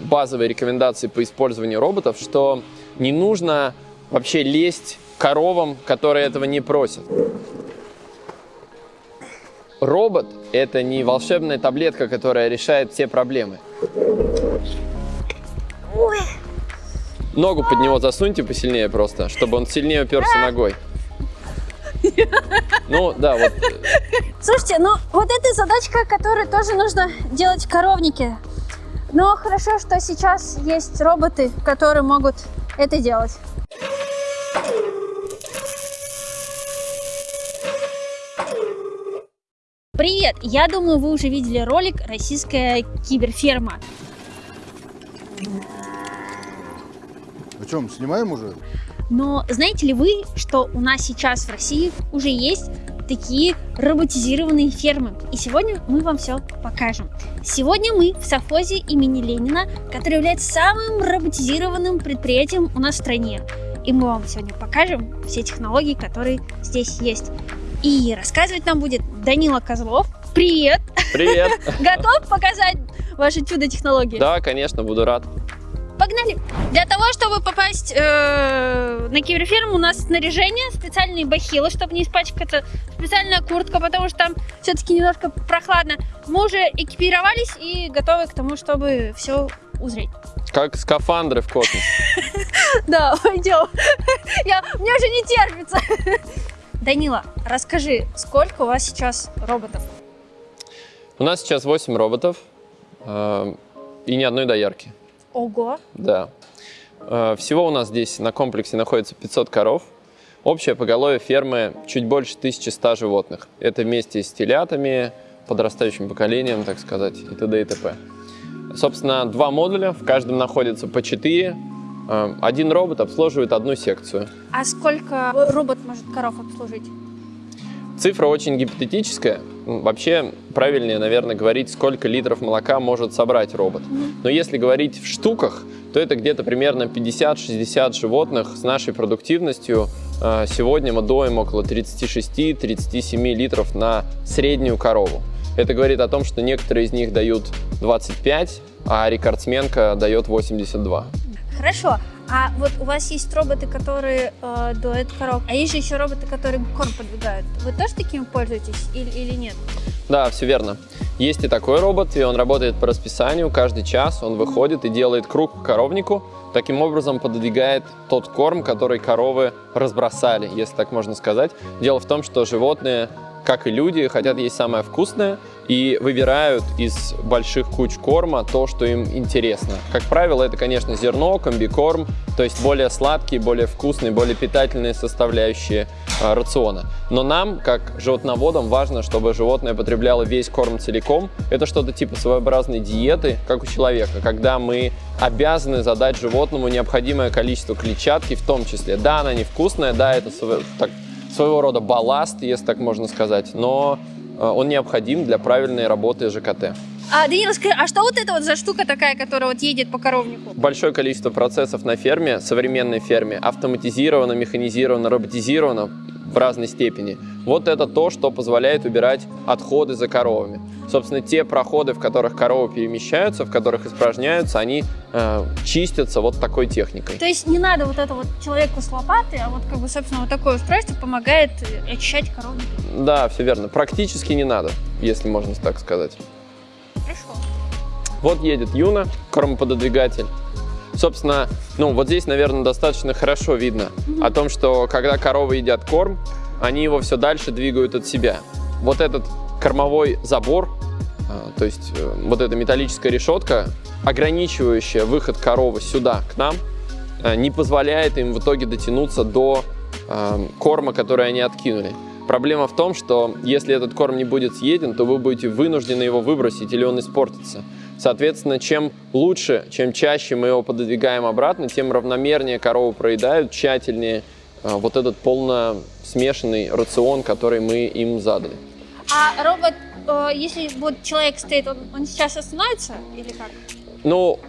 базовые рекомендации по использованию роботов, что не нужно вообще лезть коровам, которые этого не просят. Робот – это не волшебная таблетка, которая решает все проблемы. Ногу под него засуньте посильнее просто, чтобы он сильнее уперся ногой. Ну, да, вот. Слушайте, ну вот эта задачка, которую тоже нужно делать в коровнике. Но хорошо, что сейчас есть роботы, которые могут это делать. Привет! Я думаю, вы уже видели ролик «Российская киберферма». О чем, снимаем уже? Но знаете ли вы, что у нас сейчас в России уже есть такие роботизированные фермы. И сегодня мы вам все покажем. Сегодня мы в совхозе имени Ленина, который является самым роботизированным предприятием у нас в стране. И мы вам сегодня покажем все технологии, которые здесь есть. И рассказывать нам будет Данила Козлов. Привет! Привет! Готов показать ваши чудо-технологии? Да, конечно, буду рад. Погнали! Для того, чтобы попасть э, на киберферму, у нас снаряжение, специальные бахилы, чтобы не испачкаться, специальная куртка, потому что там все-таки немножко прохладно. Мы уже экипировались и готовы к тому, чтобы все узреть. Как скафандры в космос. Да, пойдем. Я, мне уже не терпится. Данила, расскажи, сколько у вас сейчас роботов? У нас сейчас 8 роботов э, и ни одной доярки. Ого! Да. Э, всего у нас здесь на комплексе находится 500 коров. Общее поголовье фермы чуть больше 1100 животных. Это вместе с телятами, подрастающим поколением, так сказать, и т.д. и т.п. Собственно, два модуля, в каждом находится по 4. Э, один робот обслуживает одну секцию. А сколько робот может коров обслужить? Цифра очень гипотетическая. Вообще правильнее, наверное, говорить, сколько литров молока может собрать робот. Но если говорить в штуках, то это где-то примерно 50-60 животных с нашей продуктивностью. Э, сегодня мы доим около 36-37 литров на среднюю корову. Это говорит о том, что некоторые из них дают 25, а рекордсменка дает 82. Хорошо. А вот у вас есть роботы, которые э, дуют коров, а есть же еще роботы, которые корм подвигают. Вы тоже такими пользуетесь или, или нет? Да, все верно. Есть и такой робот, и он работает по расписанию. Каждый час он выходит и делает круг по коровнику. Таким образом подвигает тот корм, который коровы разбросали, если так можно сказать. Дело в том, что животные как и люди, хотят есть самое вкусное и выбирают из больших куч корма то, что им интересно. Как правило, это, конечно, зерно, комбикорм, то есть более сладкие, более вкусные, более питательные составляющие э, рациона. Но нам, как животноводам, важно, чтобы животное потребляло весь корм целиком. Это что-то типа своеобразной диеты, как у человека, когда мы обязаны задать животному необходимое количество клетчатки в том числе. Да, она невкусная, да, это так, своего рода балласт, если так можно сказать, но э, он необходим для правильной работы ЖКТ. А, Данил, скажи, а что вот это вот за штука такая, которая вот едет по коровнику? Большое количество процессов на ферме, современной ферме, автоматизировано, механизировано, роботизировано в разной степени. Вот это то, что позволяет убирать отходы за коровами. Собственно, те проходы, в которых коровы перемещаются, в которых испражняются, они э, чистятся вот такой техникой. То есть не надо вот это вот человеку с лопатой, а вот как бы, собственно, вот такое устройство помогает э, очищать коровники. Да, все верно. Практически не надо, если можно так сказать. Хорошо. Вот едет Юна, кормопододвигатель. Собственно, ну вот здесь, наверное, достаточно хорошо видно о том, что когда коровы едят корм, они его все дальше двигают от себя. Вот этот кормовой забор, а, то есть э, вот эта металлическая решетка, ограничивающая выход коровы сюда, к нам, э, не позволяет им в итоге дотянуться до э, корма, который они откинули. Проблема в том, что если этот корм не будет съеден, то вы будете вынуждены его выбросить или он испортится. Соответственно, чем лучше, чем чаще мы его пододвигаем обратно, тем равномернее корову проедают, тщательнее вот этот полно смешанный рацион, который мы им задали. А робот, э, если вот человек стоит, он, он сейчас остановится или как? Ну,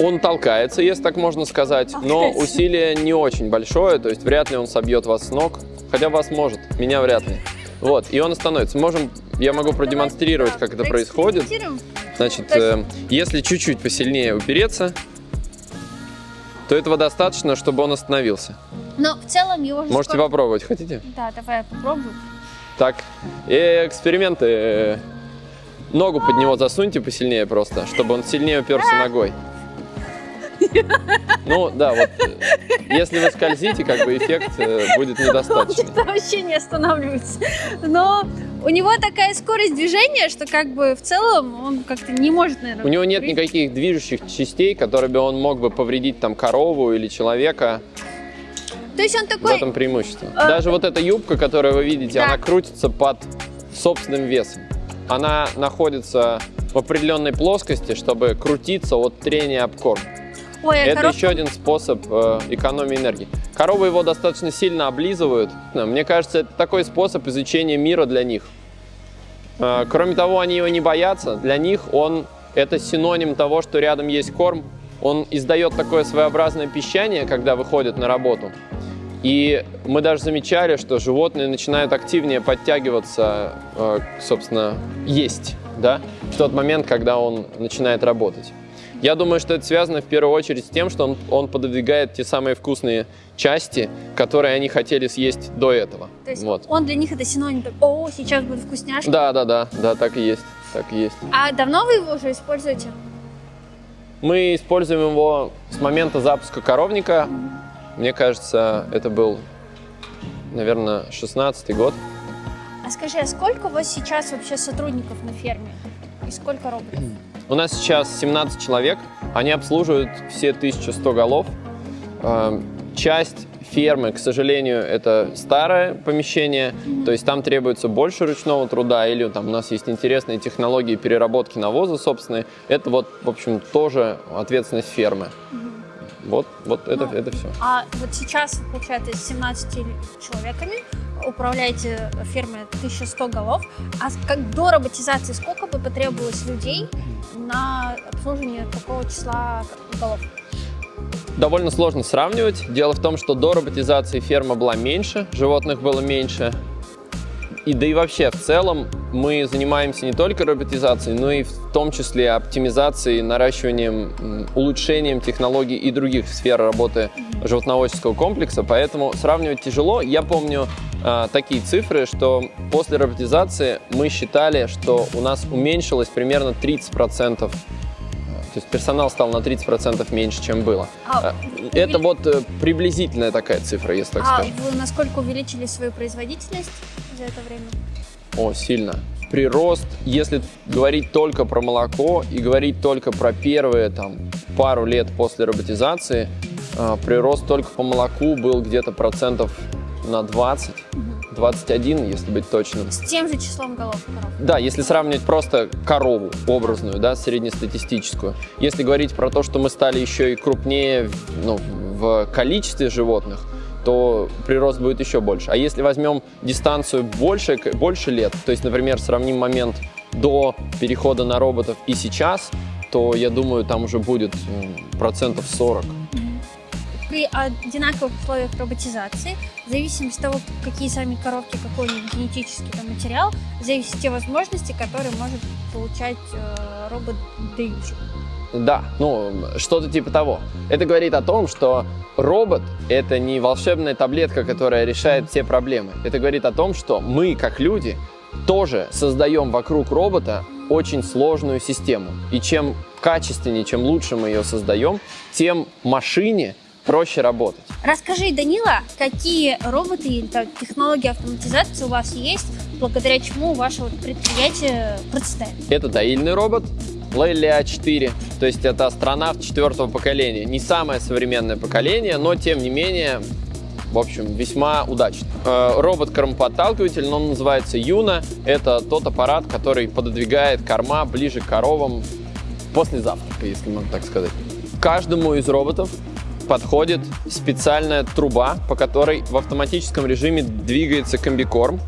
он толкается, если так можно сказать, но усилие не очень большое, то есть вряд ли он собьет вас с ног, хотя вас может, меня вряд ли. Вот, и он остановится. Можем, я могу продемонстрировать, как это происходит. Значит, э, если чуть-чуть посильнее упереться, то этого достаточно, чтобы он остановился. Но в целом его же Можете скоро- попробовать, хотите? Да, давай я попробую. Так, и эксперименты. э, Ногу под него засуньте посильнее просто, чтобы он сильнее уперся ногой. Ну, да, вот, э, если вы скользите, как бы эффект э, будет недостаточный. Это вообще не останавливается. Но у него такая скорость движения, что как бы в целом он как-то не может, наверное... У него нет никаких движущих частей, которые бы он мог бы повредить там корову или человека. То есть он В такой... этом преимущество. А- Даже вот эта юбка, которую вы видите, Да. она крутится под собственным весом. Она находится в определенной плоскости, чтобы крутиться от трения об корм. Ой, а Это коров- еще один способ э, экономии энергии. Коровы его достаточно сильно облизывают. Мне кажется, это такой способ изучения мира для них. Э, кроме того, они его не боятся. Для них он это синоним того, что рядом есть корм. Он издает такое своеобразное пищание, когда выходит на работу. И мы даже замечали, что животные начинают активнее подтягиваться, э, собственно, есть, да, в тот момент, когда он начинает работать. Я думаю, что это связано в первую очередь с тем, что он, он пододвигает те самые вкусные части, которые они хотели съесть до этого. То есть Вот. он для них это синоним. так, О, сейчас будет вкусняшка. Да, да, да, да, так и есть, так и есть. А давно вы его уже используете? Мы используем его с момента запуска коровника. Мне кажется, это был, наверное, 16 год. А скажи, а сколько у вас сейчас вообще сотрудников на ферме? И сколько роботов? У нас сейчас 17 человек, они обслуживают все 1100 голов. Э, Часть фермы, к сожалению, это старое помещение, то есть там требуется больше ручного труда, или там у нас есть интересные технологии переработки навоза собственные. Это вот, в общем, тоже ответственность фермы. Вот, вот это, Ну, это все. А вот сейчас, получается, с 17 человеками управляете фермой 1100 голов. А как до роботизации сколько бы потребовалось людей на обслуживание такого числа голов? Довольно сложно сравнивать. Дело в том, что до роботизации ферма была меньше, животных было меньше. И да и вообще, в целом, мы занимаемся не только роботизацией, но и в том числе оптимизацией, наращиванием, улучшением технологий и других сфер работы животноводческого комплекса, поэтому сравнивать тяжело. Я помню а, такие цифры, что после роботизации мы считали, что у нас уменьшилось примерно 30%, то есть персонал стал на 30% меньше, чем было. А, А, Это вот э, приблизительная такая цифра, если так а скажем. вы насколько увеличили свою производительность за это время? О, сильно. Прирост, если говорить только про молоко и говорить только про первые там, пару лет после роботизации, а, прирост только по молоку был где-то процентов на 20, 21, если быть точным. С тем же числом голов коров. Да, если сравнивать просто корову образную, да, среднестатистическую. Если говорить про то, что мы стали еще и крупнее ну, в количестве животных, то прирост будет еще больше. А если возьмем дистанцию больше, больше лет, то есть, например, сравним момент до перехода на роботов и сейчас, то я думаю, там уже будет процентов 40. При одинаковых условиях роботизации, в зависимости от того, какие сами коровки, какой у них генетический там, материал, зависят те возможности, которые может получать э, робот-доильщик. Да, ну, что-то типа того. Это говорит о том, что робот — это не волшебная таблетка, которая решает все проблемы. Это говорит о том, что мы, как люди, тоже создаем вокруг робота очень сложную систему. И чем качественнее, чем лучше мы ее создаем, тем машине проще работать. Расскажи, Данила, какие роботы или технологии автоматизации у вас есть, благодаря чему ваше вот предприятие процветает? Это доильный робот Лейли А4, то есть это астронавт четвертого поколения. Не самое современное поколение, но тем не менее, в общем, весьма удачный. Э, Робот-кормоподталкиватель, но он называется Юна. Это тот аппарат, который пододвигает корма ближе к коровам после завтрака, если можно так сказать. Каждому из роботов подходит специальная труба, по которой в автоматическом режиме двигается комбикорм.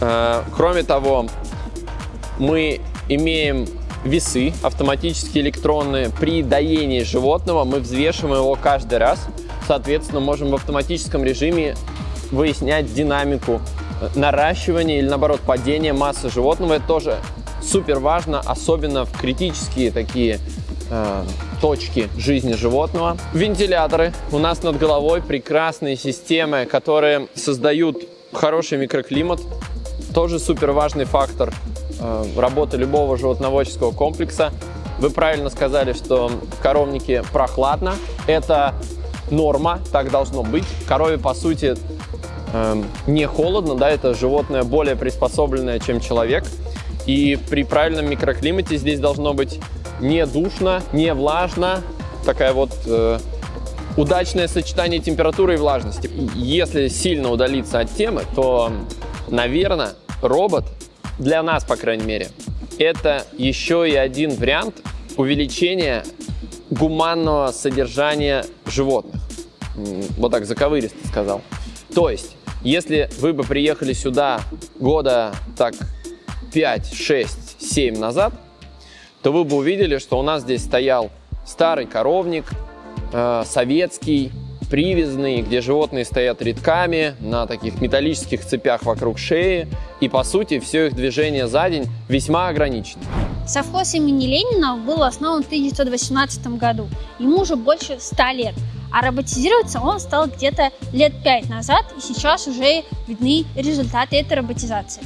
Э, Кроме того, мы имеем весы автоматически электронные. При доении животного мы взвешиваем его каждый раз. Соответственно, можем в автоматическом режиме выяснять динамику э, наращивания или, наоборот, падения массы животного. Это тоже супер важно, особенно в критические такие э, точки жизни животного. Вентиляторы у нас над головой, прекрасные системы, которые создают хороший микроклимат, тоже супер важный фактор э, работы любого животноводческого комплекса. Вы правильно сказали, что в коровнике прохладно. Это норма, так должно быть. Корове, по сути, э, не холодно, да, это животное более приспособленное, чем человек. И при правильном микроклимате здесь должно быть не душно, не влажно, такая вот э, удачное сочетание температуры и влажности. Если сильно удалиться от темы, то, наверное, робот, для нас, по крайней мере, это еще и один вариант увеличения гуманного содержания животных. Вот так заковыристо сказал. То есть, если вы бы приехали сюда года так 5, 6, 7 назад, то вы бы увидели, что у нас здесь стоял старый коровник, э, советский, привязанный, где животные стоят рядками на таких металлических цепях вокруг шеи, и по сути все их движение за день весьма ограничено. Совхоз имени Ленина был основан в 1918 году. Ему уже больше 100 лет. А роботизироваться он стал где-то лет 5 назад, и сейчас уже видны результаты этой роботизации.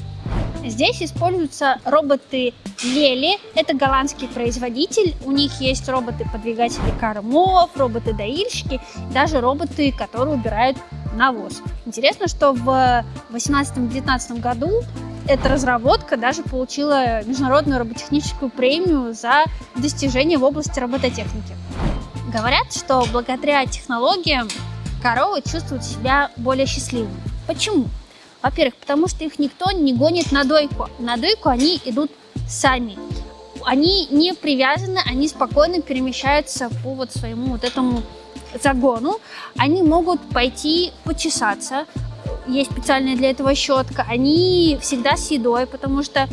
Здесь используются роботы Лели, это голландский производитель, у них есть роботы-подвигатели кормов, роботы-доильщики, даже роботы, которые убирают навоз. Интересно, что в 2018-2019 году эта разработка даже получила международную роботехническую премию за достижения в области робототехники. Говорят, что благодаря технологиям коровы чувствуют себя более счастливыми. Почему? Во-первых, потому что их никто не гонит на дойку. На дойку они идут сами. Они не привязаны, они спокойно перемещаются по вот своему вот этому загону. Они могут пойти почесаться, есть специальная для этого щетка. Они всегда с едой, потому что э,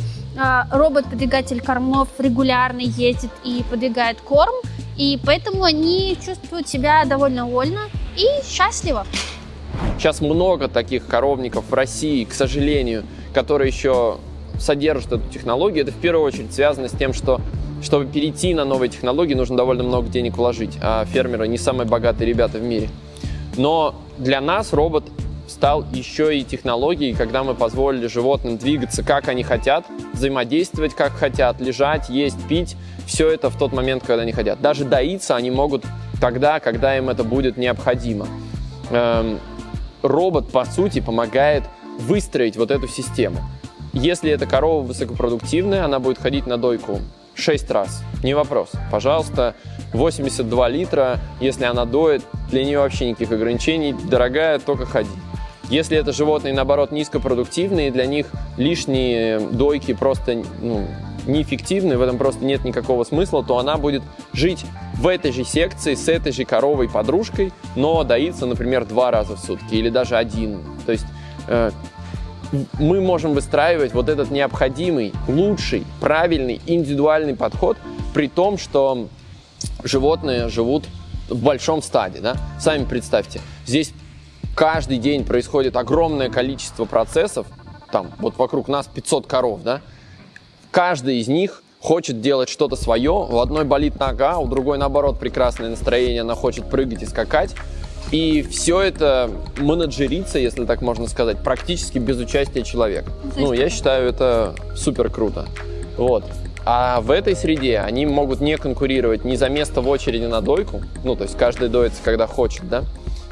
робот-подвигатель кормов регулярно ездит и подвигает корм, и поэтому они чувствуют себя довольно вольно и счастливо. Сейчас много таких коровников в России, к сожалению, которые еще содержат эту технологию. Это в первую очередь связано с тем, что чтобы перейти на новые технологии, нужно довольно много денег вложить, а фермеры не самые богатые ребята в мире. Но для нас робот стал еще и технологией, когда мы позволили животным двигаться, как они хотят, взаимодействовать, как хотят, лежать, есть, пить. Все это в тот момент, когда они хотят. Даже доиться они могут тогда, когда им это будет необходимо. Робот, по сути, помогает выстроить вот эту систему. Если эта корова высокопродуктивная, она будет ходить на дойку 6 раз. Не вопрос. Пожалуйста, 82 литра, если она доет, для нее вообще никаких ограничений. Дорогая, только ходи. Если это животные, наоборот, низкопродуктивные, для них лишние дойки просто ну, неэффективны, в этом просто нет никакого смысла, то она будет жить в этой же секции с этой же коровой подружкой, но доится, например, два раза в сутки или даже один. То есть э, мы можем выстраивать вот этот необходимый, лучший, правильный, индивидуальный подход, при том, что животные живут в большом стаде. Да? Сами представьте, здесь каждый день происходит огромное количество процессов, там вот вокруг нас 500 коров, да, каждый из них хочет делать что-то свое, у одной болит нога, у другой, наоборот, прекрасное настроение, она хочет прыгать и скакать. И все это менеджерится, если так можно сказать, практически без участия человека. Ну, я считаю, это супер круто. Вот. А в этой среде они могут не конкурировать ни за место в очереди на дойку, ну, то есть каждый доится, когда хочет, да,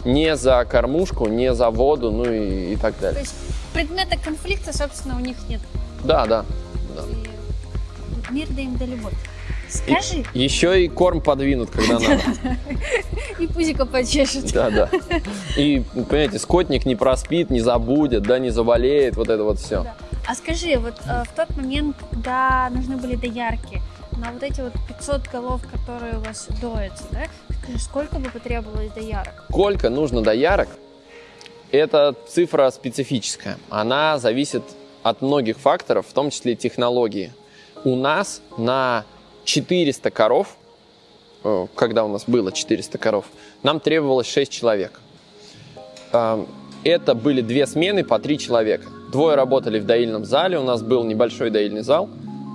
не за кормушку, не за воду, ну и, и так далее. То есть предмета конфликта, собственно, у них нет. Да, да. да. Мир да им да любовь. Скажи. И, еще и корм подвинут, когда надо. И пузико почешет. Да, да. И, понимаете, скотник не проспит, не забудет, да, не заболеет, вот это вот все. А скажи, вот э, в тот момент, когда нужны были доярки, на вот эти вот 500 голов, которые у вас доятся, да, сколько бы потребовалось доярок? Сколько нужно доярок? Это цифра специфическая. Она зависит от многих факторов, в том числе технологии. У нас на 400 коров, э, когда у нас было 400 коров, нам требовалось 6 человек. Э, это были две смены по три человека. Двое работали в доильном зале, у нас был небольшой доильный зал,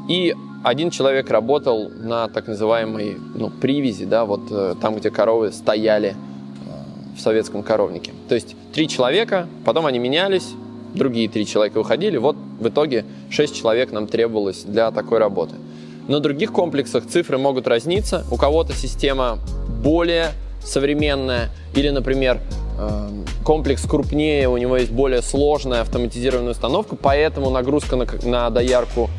И один человек работал на так называемой ну, привязи, да, вот э, там, где коровы стояли э, в советском коровнике. То есть три человека, потом они менялись, другие три человека выходили, вот в итоге шесть человек нам требовалось для такой работы. На других комплексах цифры могут разниться. У кого-то система более современная, или, например, э, комплекс крупнее, у него есть более сложная автоматизированная установка, поэтому нагрузка на, на доярку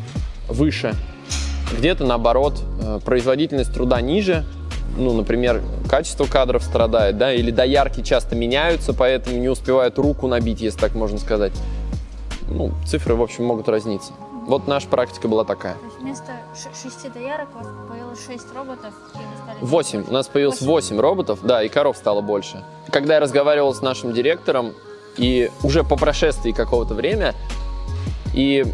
выше. Где-то, наоборот, э, производительность труда ниже, ну, например, качество кадров страдает, да, или доярки часто меняются, поэтому не успевают руку набить, если так можно сказать. Ну, цифры, в общем, могут разниться. Вот наша практика была такая. То есть вместо шести доярок у вас появилось шесть роботов. Восемь. У нас появилось восемь роботов, да, и коров стало больше. Когда я разговаривал с нашим директором, и уже по прошествии какого-то времени, и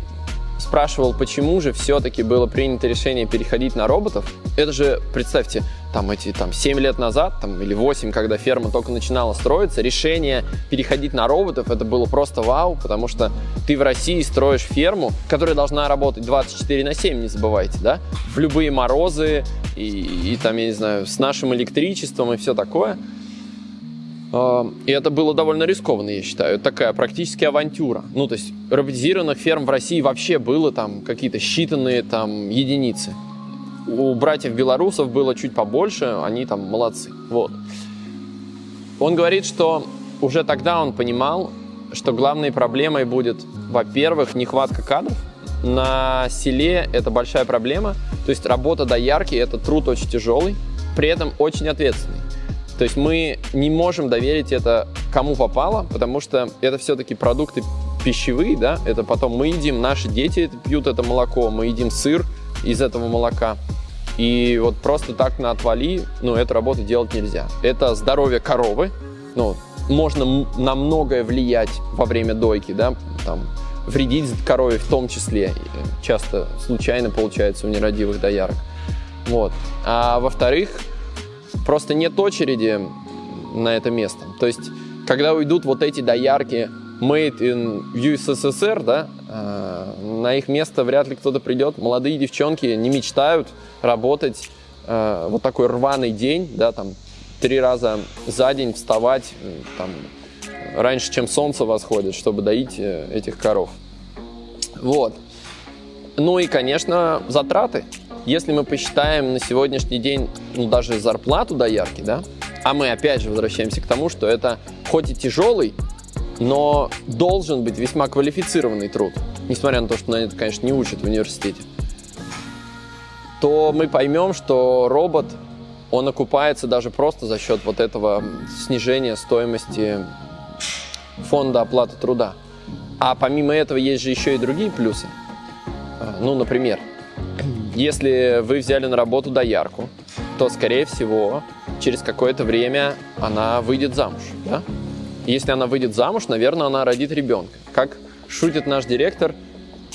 спрашивал, почему же все-таки было принято решение переходить на роботов. Это же, представьте, там эти там 7 лет назад, там, или 8, когда ферма только начинала строиться, решение переходить на роботов, это было просто вау, потому что ты в России строишь ферму, которая должна работать 24 на 7, не забывайте, да, в любые морозы, и, и там, я не знаю, с нашим электричеством и все такое. А, И это было довольно рискованно, я считаю. Такая практически авантюра. Ну, то есть роботизированных ферм в России вообще было там какие-то считанные там единицы. У братьев белорусов было чуть побольше, они там молодцы. Вот. Он говорит, что уже тогда он понимал, что главной проблемой будет, во-первых, нехватка кадров. На селе это большая проблема. То есть работа доярки – это труд очень тяжелый, при этом очень ответственный. То есть мы не можем доверить это кому попало, потому что это все-таки продукты пищевые, да, это потом мы едим, наши дети пьют это молоко, мы едим сыр из этого молока. И вот просто так на отвали, ну, эту работу делать нельзя. Это здоровье коровы, ну, можно на многое влиять во время дойки, да, там, вредить корове в том числе, часто случайно получается у нерадивых доярок. Вот. А во-вторых, просто нет очереди на это место. То есть, когда уйдут вот эти доярки made in USSR, да, э, на их место вряд ли кто-то придет. Молодые девчонки не мечтают работать э, вот такой рваный день, да, там, три раза за день вставать, э, там, раньше, чем солнце восходит, чтобы доить э, этих коров. Вот. Ну и, конечно, затраты. Если мы посчитаем на сегодняшний день, ну, даже зарплату доярки, да, а мы опять же возвращаемся к тому, что это хоть и тяжелый, но должен быть весьма квалифицированный труд, несмотря на то, что на это, конечно, не учат в университете, то мы поймем, что робот, он окупается даже просто за счет вот этого снижения стоимости фонда оплаты труда. А помимо этого есть же еще и другие плюсы. А, Ну, например, если вы взяли на работу доярку, то, скорее всего, через какое-то время она выйдет замуж. Да? Если она выйдет замуж, наверное, она родит ребенка. Как шутит наш директор,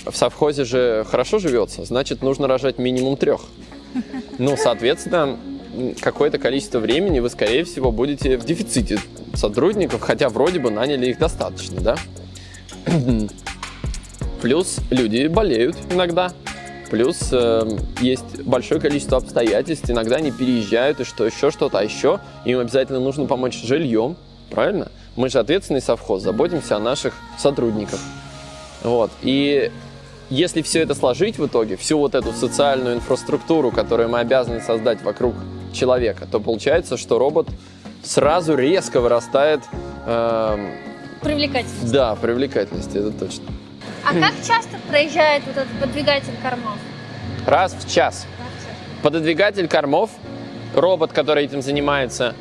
в совхозе же хорошо живется, значит, нужно рожать минимум трех. Ну, соответственно, какое-то количество времени вы, скорее всего, будете в дефиците сотрудников, хотя вроде бы наняли их достаточно, да? Плюс люди болеют иногда. Плюс э, есть большое количество обстоятельств. Иногда они переезжают и что еще что-то, а еще им обязательно нужно помочь жильем. Правильно? Мы же ответственный совхоз, заботимся о наших сотрудниках. Вот. И если все это сложить в итоге, всю вот эту социальную инфраструктуру, которую мы обязаны создать вокруг человека, то получается, что робот сразу резко вырастает, эм, Привлекательность. да, привлекательность, это точно. А как часто проезжает вот этот подвигатель кормов? Раз в час. Пододвигатель кормов, робот, который этим занимается,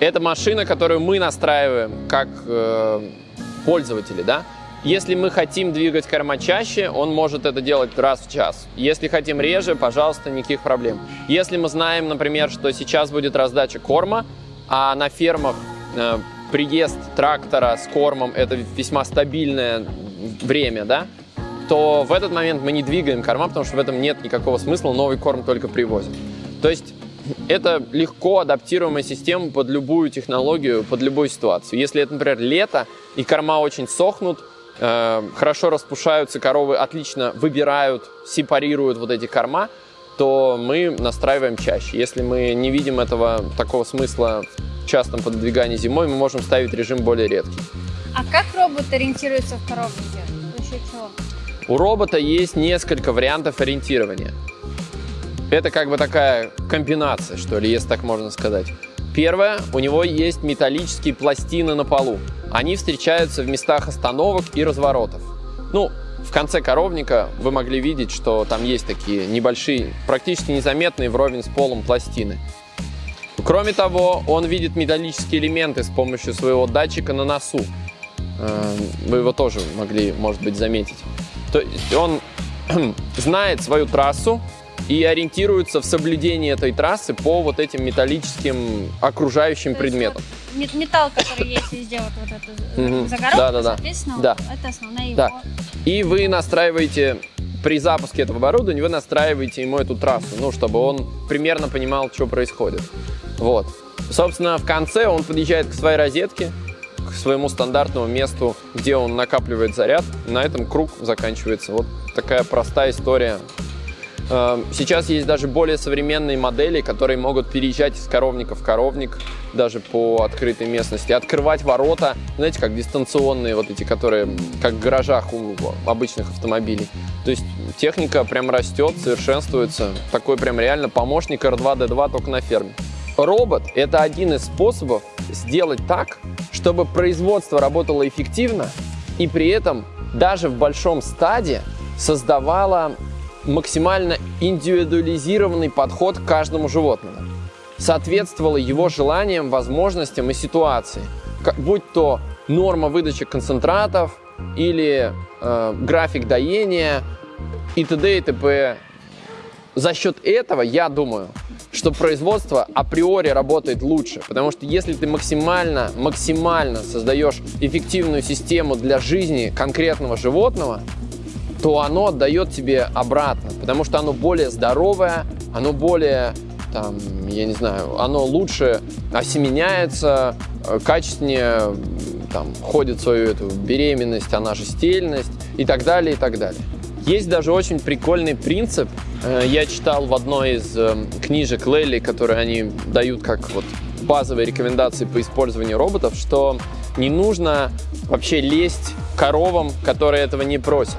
это машина, которую мы настраиваем как э, пользователи, да? Если мы хотим двигать корма чаще, он может это делать раз в час. Если хотим реже, пожалуйста, никаких проблем. Если мы знаем, например, что сейчас будет раздача корма, а на фермах э, приезд трактора с кормом это весьма стабильное время, да, то в этот момент мы не двигаем корма, потому что в этом нет никакого смысла, новый корм только привозят. То есть это легко адаптируемая система под любую технологию, под любую ситуацию. Если это, например, лето и корма очень сохнут, э, хорошо распушаются коровы, отлично выбирают, сепарируют вот эти корма, то мы настраиваем чаще. Если мы не видим этого такого смысла в частом пододвигании зимой, мы можем ставить режим более редкий. А как робот ориентируется в чего? У робота есть несколько вариантов ориентирования. Это как бы такая комбинация, что ли, если так можно сказать. Первое, у него есть металлические пластины на полу. Они встречаются в местах остановок и разворотов. Ну, в конце коровника вы могли видеть, что там есть такие небольшие, практически незаметные вровень с полом пластины. Кроме того, он видит металлические элементы с помощью своего датчика на носу. Э, Вы его тоже могли, может быть, заметить. То есть он знает свою трассу и ориентируется в соблюдении этой трассы по вот этим металлическим окружающим То предметам. вот мет- Металл, который есть везде, вот, вот это Мгм. загородка, Да-да-да. соответственно, Да. вот это основная его... Да. И вы настраиваете, при запуске этого оборудования, вы настраиваете ему эту трассу, ну, чтобы он примерно понимал, что происходит. Вот. Собственно, в конце он подъезжает к своей розетке, к своему стандартному месту, где он накапливает заряд. На этом круг заканчивается. Вот такая простая история. Э, Сейчас есть даже более современные модели, которые могут переезжать из коровника в коровник, даже по открытой местности, открывать ворота, знаете, как дистанционные вот эти, которые как в гаражах у обычных автомобилей. То есть техника прям растет, совершенствуется. Такой прям реально помощник R2D2 только на ферме. Робот – это один из способов сделать так, чтобы производство работало эффективно и при этом даже в большом стаде создавало максимально индивидуализированный подход к каждому животному. Соответствовало его желаниям, возможностям и ситуации. Будь то норма выдачи концентратов или э, график доения и т.д. и т.п. За счет этого, я думаю, что производство априори работает лучше. Потому что если ты максимально, максимально создаешь эффективную систему для жизни конкретного животного, то оно отдает тебе обратно, потому что оно более здоровое, оно более, там, я не знаю, оно лучше осеменяется, э, качественнее там, ходит свою эту беременность, она же стельность и так далее, и так далее. Есть даже очень прикольный принцип, э, я читал в одной из э, книжек Лелли, которые они дают как вот базовые рекомендации по использованию роботов, что не нужно вообще лезть коровам, которые этого не просят.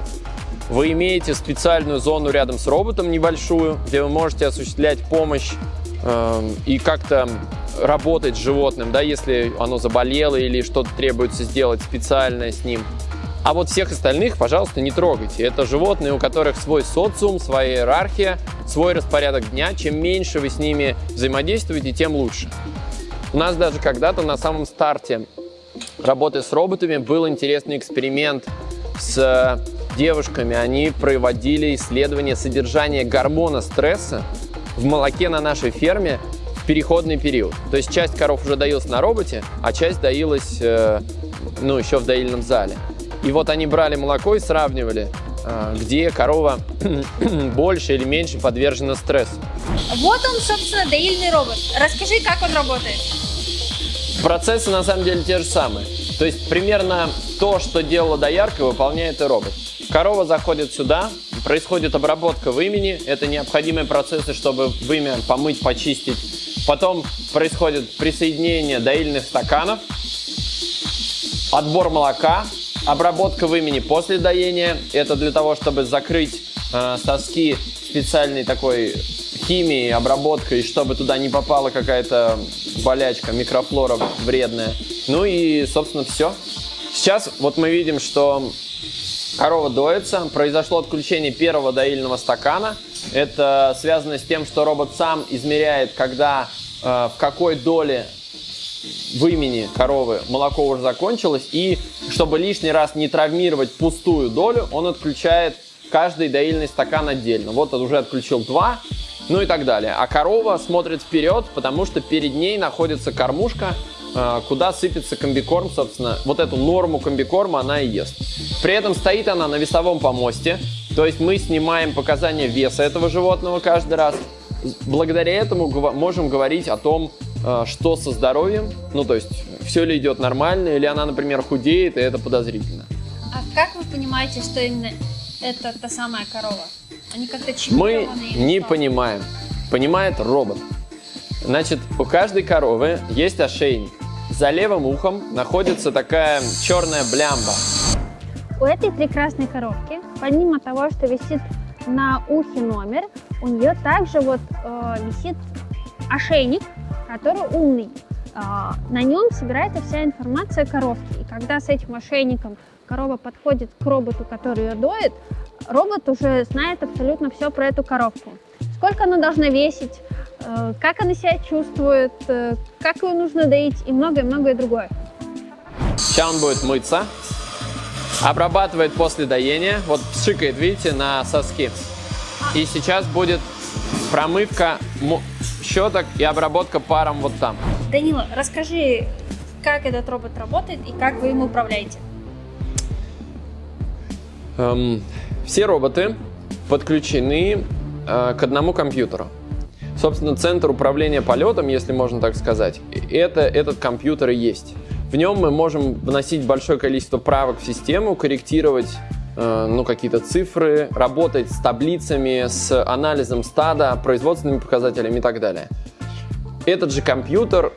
Вы имеете специальную зону рядом с роботом небольшую, где вы можете осуществлять помощь эм, и как-то работать с животным, да, если оно заболело или что-то требуется сделать специальное с ним. А вот всех остальных, пожалуйста, не трогайте. Это животные, у которых свой социум, своя иерархия, свой распорядок дня. Чем меньше вы с ними взаимодействуете, тем лучше. У нас даже когда-то на самом старте работы с роботами был интересный эксперимент с девушками. Они проводили исследование содержания гормона стресса в молоке на нашей ферме в переходный период. То есть часть коров уже доилась на роботе, а часть доилась э, ну, еще в доильном зале. И вот они брали молоко и сравнивали, э, где корова больше или меньше подвержена стрессу. Вот он, собственно, доильный робот. Расскажи, как он работает. Процессы на самом деле те же самые. То есть примерно то, что делала доярка, выполняет и робот. Корова заходит сюда, происходит обработка вымени. Это необходимые процессы, чтобы вымя помыть, почистить. Потом происходит присоединение доильных стаканов, отбор молока, обработка вымени после доения. Это для того, чтобы закрыть э, соски специальной такой химией, обработкой, чтобы туда не попала какая-то болячка, микрофлора вредная. Ну и, собственно, все. Сейчас вот мы видим, что корова доится, произошло отключение первого доильного стакана. Это связано с тем, что робот сам измеряет, когда, э, в какой доле вымени коровы молоко уже закончилось, и чтобы лишний раз не травмировать пустую долю, он отключает каждый доильный стакан отдельно. Вот он уже отключил два, ну и так далее. А корова смотрит вперед, потому что перед ней находится кормушка, э, куда сыпется комбикорм, собственно. Вот эту норму комбикорма она и ест. При этом стоит она на весовом помосте, то есть мы снимаем показания веса этого животного каждый раз. Благодаря этому можем говорить о том, что со здоровьем, ну то есть все ли идет нормально, или она, например, худеет, и это подозрительно. А как вы понимаете, что именно это та самая корова? Они как-то Мы не что? понимаем. Понимает робот. Значит, у каждой коровы есть ошейник. За левым ухом находится такая черная блямба. У этой прекрасной коровки, помимо того, что висит на ухе номер, у нее также вот э, висит ошейник, который умный. А, на нем собирается вся информация коровки. И когда с этим ошейником корова подходит к роботу, который ее доит, робот уже знает абсолютно все про эту коровку. Сколько она должна весить, э, как она себя чувствует, э, как ее нужно доить и многое-многое другое. Сейчас он будет мыться, обрабатывает после доения, вот пшикает, видите, на соски. И сейчас будет промывка щеток и обработка паром вот там. Данила, расскажи, как этот робот работает и как вы им управляете. Эм, все роботы подключены э, к одному компьютеру. Собственно, центр управления полетом, если можно так сказать, это этот компьютер и есть. В нем мы можем вносить большое количество правок в систему, корректировать ну, какие-то цифры, работать с таблицами, с анализом стада, производственными показателями и так далее. Этот же компьютер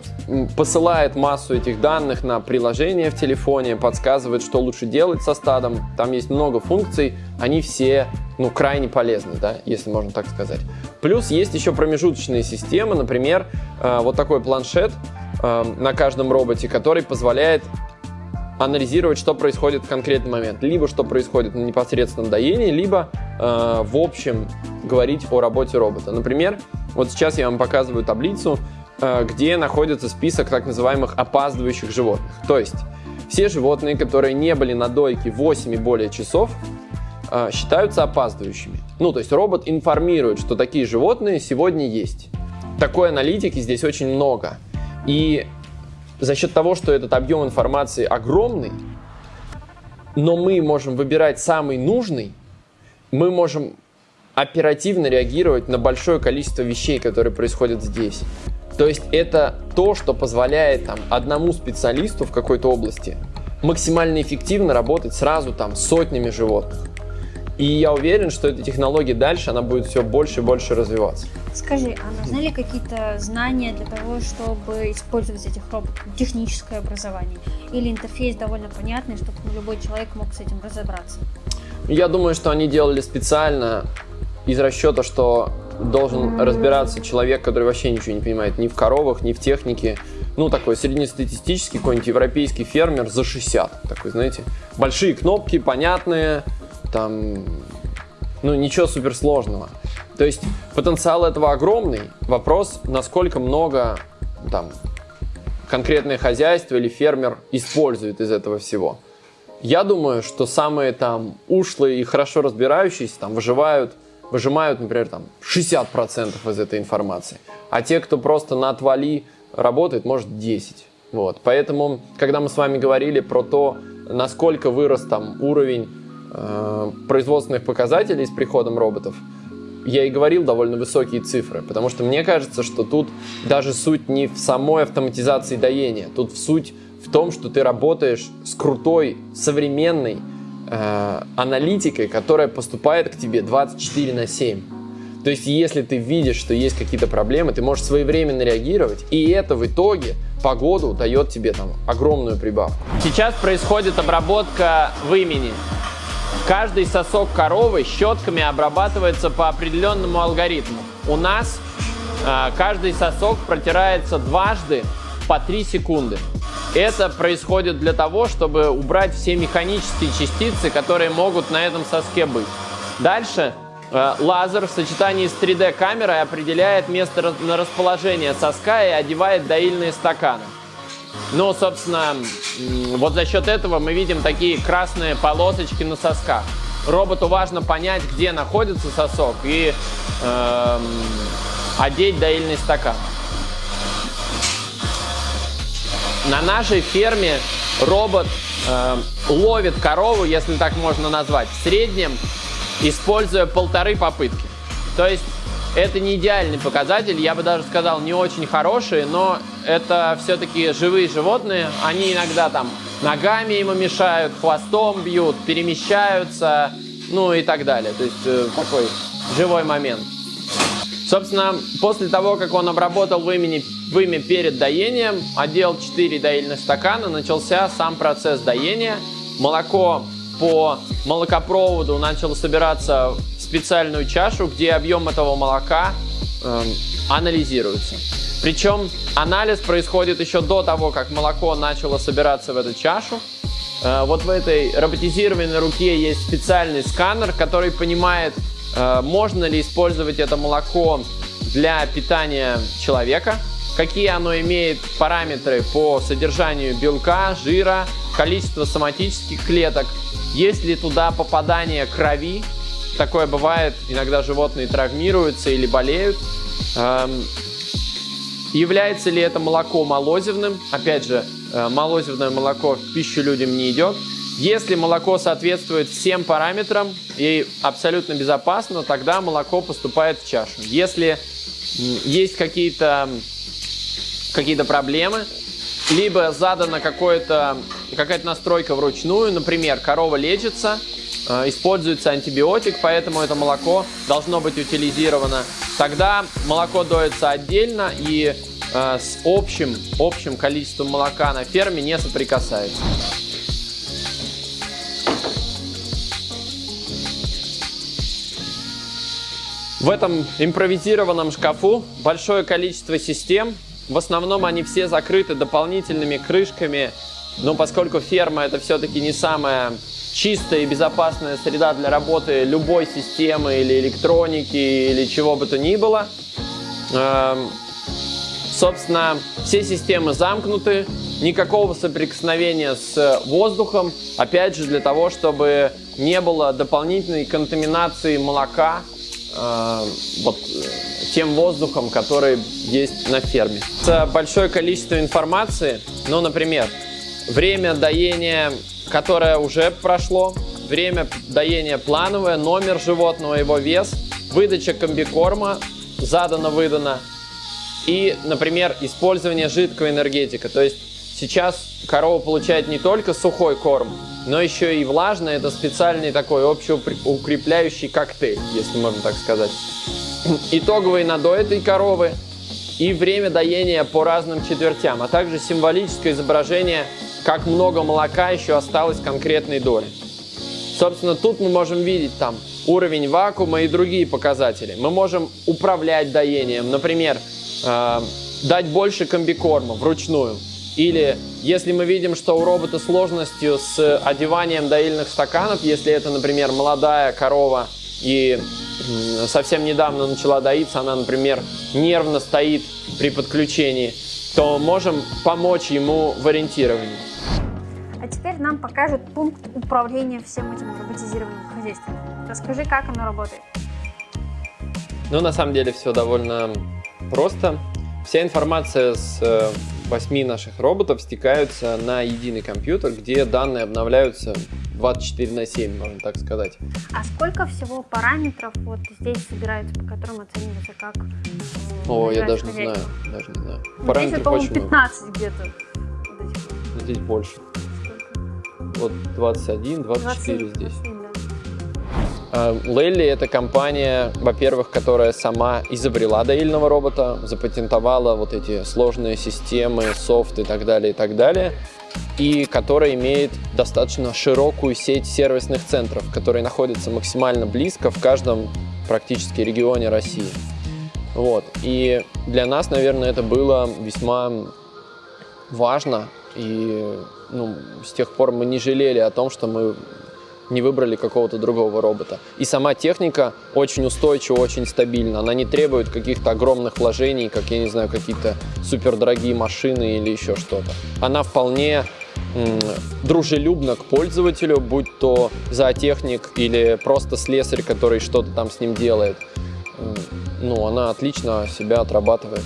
посылает массу этих данных на приложение в телефоне, подсказывает, что лучше делать со стадом. Там есть много функций, они все ну, крайне полезны, да, если можно так сказать. Плюс есть еще промежуточные системы, например, э, вот такой планшет э, на каждом роботе, который позволяет анализировать, что происходит в конкретный момент. Либо что происходит на непосредственном доении, либо э, в общем говорить о работе робота. Например, вот сейчас я вам показываю таблицу, э, где находится список так называемых опаздывающих животных. То есть все животные, которые не были на дойке 8 и более часов, э, считаются опаздывающими. Ну, то есть робот информирует, что такие животные сегодня есть. Такой аналитики здесь очень много. И за счет того, что этот объем информации огромный, но мы можем выбирать самый нужный, мы можем оперативно реагировать на большое количество вещей, которые происходят здесь. То есть это то, что позволяет там, одному специалисту в какой-то области максимально эффективно работать сразу там сотнями животных. И я уверен, что эта технология дальше, она будет все больше и больше развиваться. Скажи, а нужны ли какие-то знания для того, чтобы использовать этих роботов? Техническое образование? Или интерфейс довольно понятный, чтобы ну, любой человек мог с этим разобраться? Я думаю, что они делали специально из расчета, что должен разбираться человек, который вообще ничего не понимает ни в коровах, ни в технике. Ну, такой среднестатистический какой-нибудь европейский фермер за 60. Такой, знаете, большие кнопки, понятные, там, ну, ничего суперсложного. То есть потенциал этого огромный. Вопрос, насколько много там конкретное хозяйство или фермер использует из этого всего. Я думаю, что самые там ушлые и хорошо разбирающиеся там выживают, выжимают, например, там 60% из этой информации. А те, кто просто на отвали работает, может 10. Вот. Поэтому, когда мы с вами говорили про то, насколько вырос там уровень э, производственных показателей с приходом роботов, я и говорил довольно высокие цифры, потому что мне кажется, что тут даже суть не в самой автоматизации доения, тут в суть в том, что ты работаешь с крутой, современной э, аналитикой, которая поступает к тебе 24 на 7. То есть, если ты видишь, что есть какие-то проблемы, ты можешь своевременно реагировать, и это в итоге по году дает тебе там огромную прибавку. Сейчас происходит обработка вымени. Каждый сосок коровы щетками обрабатывается по определенному алгоритму. У нас э, каждый сосок протирается дважды по 3 секунды. Это происходит для того, чтобы убрать все механические частицы, которые могут на этом соске быть. Дальше э, лазер в сочетании с 3D камерой определяет место рас- на расположение соска и одевает доильные стаканы. Ну, собственно, вот за счет этого мы видим такие красные полосочки на сосках. Роботу важно понять, где находится сосок и эм, одеть доильный стакан. На нашей ферме робот э, ловит корову, если так можно назвать, в среднем, используя полторы попытки. То есть это не идеальный показатель, я бы даже сказал, не очень хороший, но это все-таки живые животные. Они иногда там ногами ему мешают, хвостом бьют, перемещаются, ну и так далее. То есть э, такой живой момент. Собственно, после того, как он обработал вымя, вымя перед доением, одел 4 доильных стакана, начался сам процесс доения. Молоко по молокопроводу начало собираться специальную чашу, где объем этого молока э, анализируется. Причем анализ происходит еще до того, как молоко начало собираться в эту чашу. Э, вот в этой роботизированной руке есть специальный сканер, который понимает, Э, можно ли использовать это молоко для питания человека, какие оно имеет параметры по содержанию белка, жира, количество соматических клеток, есть ли туда попадание крови, такое бывает, иногда животные травмируются или болеют, эм, является ли это молоко молозивным, опять же, э, молозивное молоко в пищу людям не идет, если молоко соответствует всем параметрам и абсолютно безопасно, тогда молоко поступает в чашу. Если есть какие-то какие проблемы, либо задана какая-то настройка вручную, например, корова лечится, используется антибиотик, поэтому это молоко должно быть утилизировано, тогда молоко доится отдельно и э, с общим, общим количеством молока на ферме не соприкасается. В этом импровизированном шкафу большое количество систем. В основном они все закрыты дополнительными крышками, но поскольку ферма это все-таки не самая чистая и безопасная среда для работы любой системы или электроники или чего бы то ни было, эм, собственно, все системы замкнуты, никакого соприкосновения с воздухом, опять же для того, чтобы не было дополнительной контаминации молока э, вот, тем воздухом, который есть на ферме. Это большое количество информации, ну, например, время доения, которое уже прошло, время доения плановое, номер животного, его вес, выдача комбикорма, задано-выдано, и, например, использование жидкого энергетика. То есть сейчас корова получает не только сухой корм, но еще и влажный. Это специальный такой общеукрепляющий коктейль, если можно так сказать. Итоговый надой этой коровы и время доения по разным четвертям, а также символическое изображение, как много молока еще осталось конкретной доли. Собственно, тут мы можем видеть там уровень вакуума и другие показатели. Мы можем управлять доением, например, э, дать больше комбикорма вручную, или если мы видим, что у робота сложностью с одеванием доильных стаканов, если это, например, молодая корова и совсем недавно начала доиться, она, например, нервно стоит при подключении, то можем помочь ему в ориентировании. А теперь нам покажут пункт управления всем этим роботизированным хозяйством. Расскажи, как оно работает. Ну, на самом деле все довольно просто. Вся информация с э, восьми наших роботов стекаются на единый компьютер, где данные обновляются 24 на 7, можно так сказать. А сколько всего параметров вот здесь собираются, по которым оценивается как О, я даже не знаю, даже не знаю. Параметров здесь, по-моему, 15 где-то. Здесь больше. Вот 21, 24 20, здесь. 21, Лелли – это компания, во-первых, которая сама изобрела доильного робота, запатентовала вот эти сложные системы, софт и так далее, и так далее, и которая имеет достаточно широкую сеть сервисных центров, которые находятся максимально близко в каждом практически регионе России. Вот. И для нас, наверное, это было весьма важно, и ну, с тех пор мы не жалели о том, что мы не выбрали какого-то другого робота. И сама техника очень устойчива, очень стабильна. Она не требует каких-то огромных вложений, как, я не знаю, какие-то супердорогие машины или еще что-то. Она вполне дружелюбна к пользователю, будь то зоотехник или просто слесарь, который что-то там с ним делает. Ну, она отлично себя отрабатывает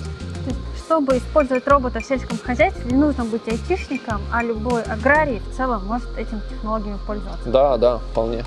чтобы использовать робота в сельском хозяйстве, не нужно быть айтишником, а любой аграрий в целом может этим технологиями пользоваться. Да, да, вполне.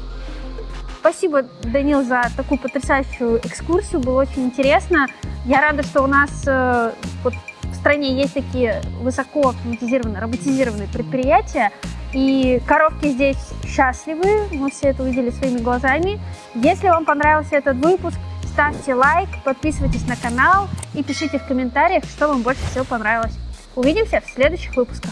Спасибо, Данил, за такую потрясающую экскурсию. Было очень интересно. Я рада, что у нас э, вот, в стране есть такие высоко автоматизированные, роботизированные предприятия. И коровки здесь счастливы, мы все это увидели своими глазами. Если вам понравился этот выпуск, ставьте лайк, подписывайтесь на канал и пишите в комментариях, что вам больше всего понравилось. Увидимся в следующих выпусках.